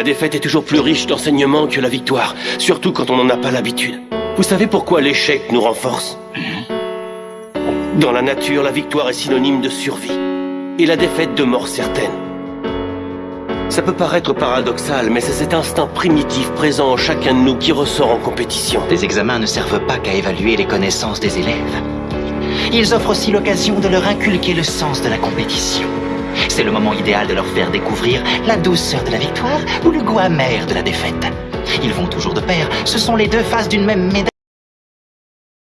La défaite est toujours plus riche d'enseignements que la victoire, surtout quand on n'en a pas l'habitude. Vous savez pourquoi l'échec nous renforce? Dans la nature, la victoire est synonyme de survie, et la défaite de mort certaine. Ça peut paraître paradoxal, mais c'est cet instinct primitif présent en chacun de nous qui ressort en compétition. Les examens ne servent pas qu'à évaluer les connaissances des élèves. Ils offrent aussi l'occasion de leur inculquer le sens de la compétition. C'est le moment idéal de leur faire découvrir la douceur de la victoire ou le goût amer de la défaite. Ils vont toujours de pair, ce sont les deux faces d'une même médaille.